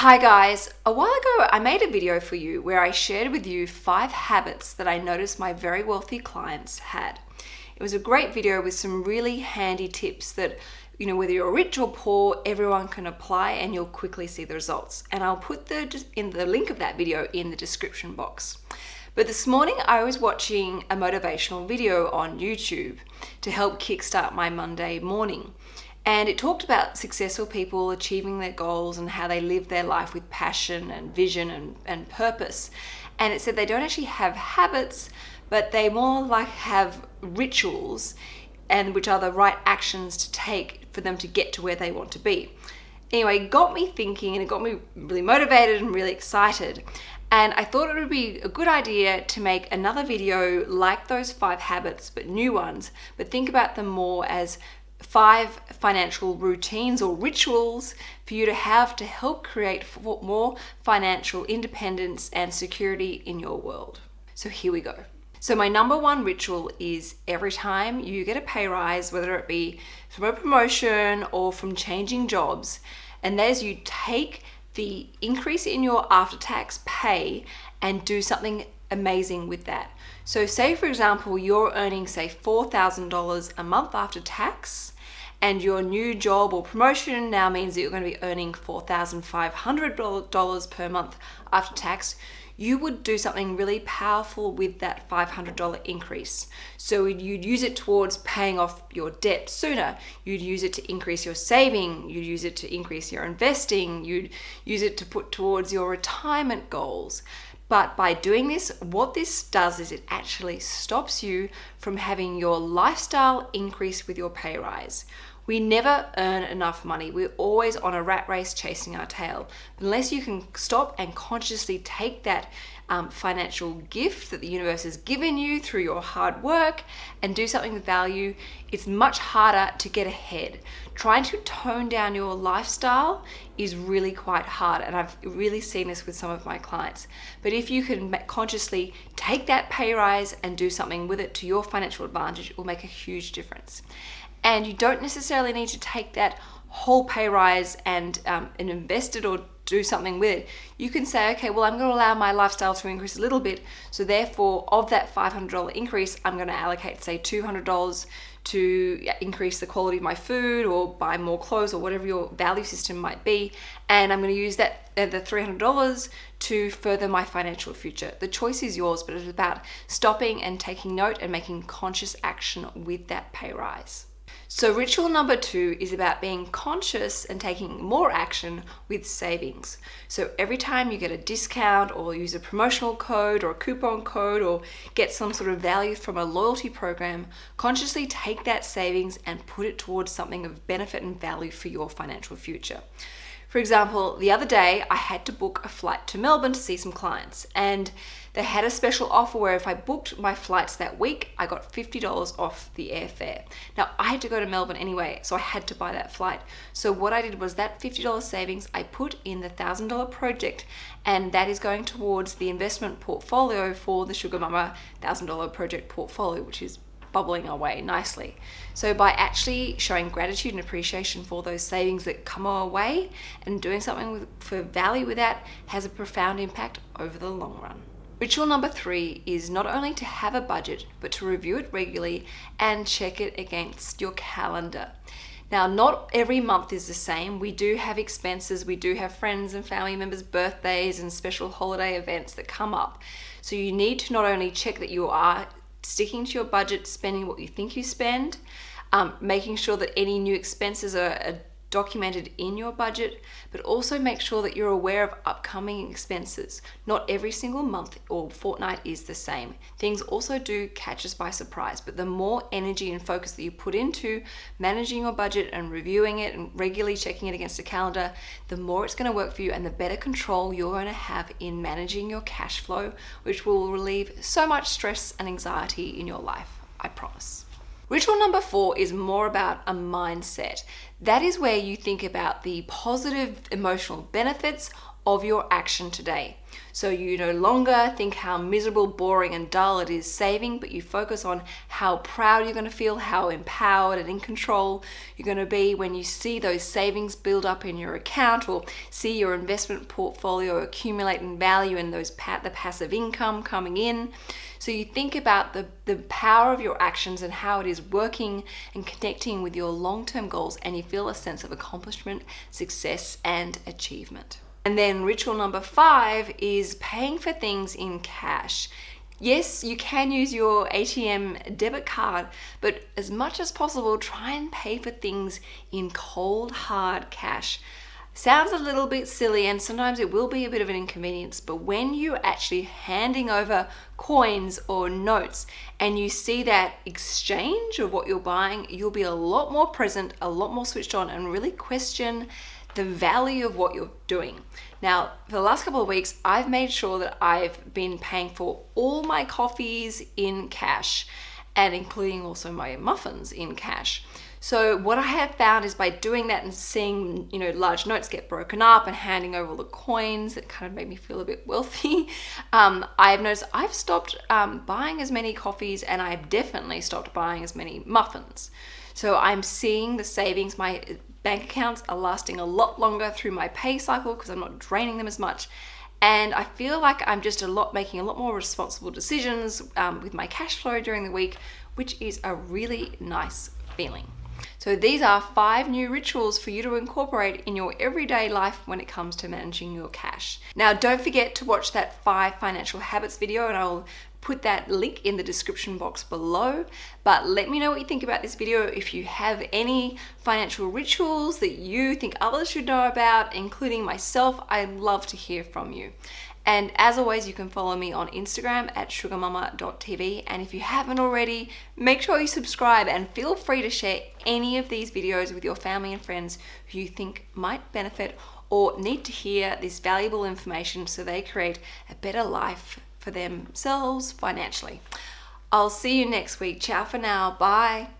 Hi guys, a while ago I made a video for you where I shared with you five habits that I noticed my very wealthy clients had. It was a great video with some really handy tips that, you know, whether you're rich or poor, everyone can apply and you'll quickly see the results. And I'll put the, in the link of that video in the description box. But this morning I was watching a motivational video on YouTube to help kickstart my Monday morning. And it talked about successful people achieving their goals and how they live their life with passion and vision and, and purpose. And it said they don't actually have habits, but they more like have rituals and which are the right actions to take for them to get to where they want to be. Anyway, it got me thinking and it got me really motivated and really excited. And I thought it would be a good idea to make another video like those five habits, but new ones, but think about them more as five financial routines or rituals for you to have to help create more financial independence and security in your world. So here we go. So my number one ritual is every time you get a pay rise, whether it be from a promotion or from changing jobs, and that is you take the increase in your after-tax pay and do something amazing with that. So say for example, you're earning say $4,000 a month after tax and your new job or promotion now means that you're going to be earning $4,500 per month after tax, you would do something really powerful with that $500 increase. So you'd use it towards paying off your debt sooner. You'd use it to increase your saving. You'd use it to increase your investing. You'd use it to put towards your retirement goals. But by doing this, what this does is it actually stops you from having your lifestyle increase with your pay rise. We never earn enough money. We're always on a rat race chasing our tail. Unless you can stop and consciously take that um, financial gift that the universe has given you through your hard work and do something with value, it's much harder to get ahead. Trying to tone down your lifestyle is really quite hard and I've really seen this with some of my clients. But if you can consciously take that pay rise and do something with it to your financial advantage, it will make a huge difference. And you don't necessarily need to take that whole pay rise and, um, and invest it or do something with it, you can say, okay, well, I'm going to allow my lifestyle to increase a little bit. So therefore, of that $500 increase, I'm going to allocate, say, $200 to increase the quality of my food or buy more clothes or whatever your value system might be. And I'm going to use that uh, the $300 to further my financial future. The choice is yours, but it's about stopping and taking note and making conscious action with that pay rise. So ritual number two is about being conscious and taking more action with savings. So every time you get a discount or use a promotional code or a coupon code or get some sort of value from a loyalty program, consciously take that savings and put it towards something of benefit and value for your financial future. For example, the other day I had to book a flight to Melbourne to see some clients and they had a special offer where if I booked my flights that week, I got $50 off the airfare. Now I had to go to Melbourne anyway, so I had to buy that flight. So what I did was that $50 savings I put in the $1,000 project and that is going towards the investment portfolio for the Sugar Mama $1,000 project portfolio, which is bubbling away nicely. So by actually showing gratitude and appreciation for those savings that come our way and doing something with, for value with that has a profound impact over the long run. Ritual number three is not only to have a budget, but to review it regularly and check it against your calendar. Now, not every month is the same. We do have expenses. We do have friends and family members' birthdays and special holiday events that come up. So you need to not only check that you are sticking to your budget, spending what you think you spend, um, making sure that any new expenses are, are documented in your budget, but also make sure that you're aware of upcoming expenses. Not every single month or fortnight is the same. Things also do catch us by surprise, but the more energy and focus that you put into managing your budget and reviewing it and regularly checking it against a calendar, the more it's gonna work for you and the better control you're gonna have in managing your cash flow, which will relieve so much stress and anxiety in your life, I promise. Ritual number four is more about a mindset. That is where you think about the positive emotional benefits of your action today. So you no longer think how miserable, boring, and dull it is saving, but you focus on how proud you're going to feel, how empowered and in control you're going to be when you see those savings build up in your account or see your investment portfolio accumulate in value and those pa- the passive income coming in. So you think about the, the power of your actions and how it is working and connecting with your long term goals, and you feel a sense of accomplishment, success, and achievement. And then ritual number five is paying for things in cash. Yes, you can use your ATM debit card, but as much as possible, try and pay for things in cold, hard cash. Sounds a little bit silly and sometimes it will be a bit of an inconvenience, but when you're actually handing over coins or notes and you see that exchange of what you're buying, you'll be a lot more present, a lot more switched on, and really question the value of what you're doing. Now, for the last couple of weeks, I've made sure that I've been paying for all my coffees in cash and including also my muffins in cash. So what I have found is by doing that and seeing, you know, large notes get broken up and handing over all the coins, it kind of made me feel a bit wealthy. Um, I've noticed I've stopped um, buying as many coffees and I've definitely stopped buying as many muffins. So I'm seeing the savings. My bank accounts are lasting a lot longer through my pay cycle because I'm not draining them as much. And I feel like I'm just a lot making a lot more responsible decisions um, with my cash flow during the week, which is a really nice feeling. So these are five new rituals for you to incorporate in your everyday life when it comes to managing your cash. Now, don't forget to watch that five financial habits video and I'll put that link in the description box below. But let me know what you think about this video. If you have any financial rituals that you think others should know about, including myself, I'd love to hear from you. And as always, you can follow me on Instagram at sugarmama.tv. And if you haven't already, make sure you subscribe and feel free to share any of these videos with your family and friends who you think might benefit or need to hear this valuable information so they create a better life for themselves financially. I'll see you next week. Ciao for now. Bye.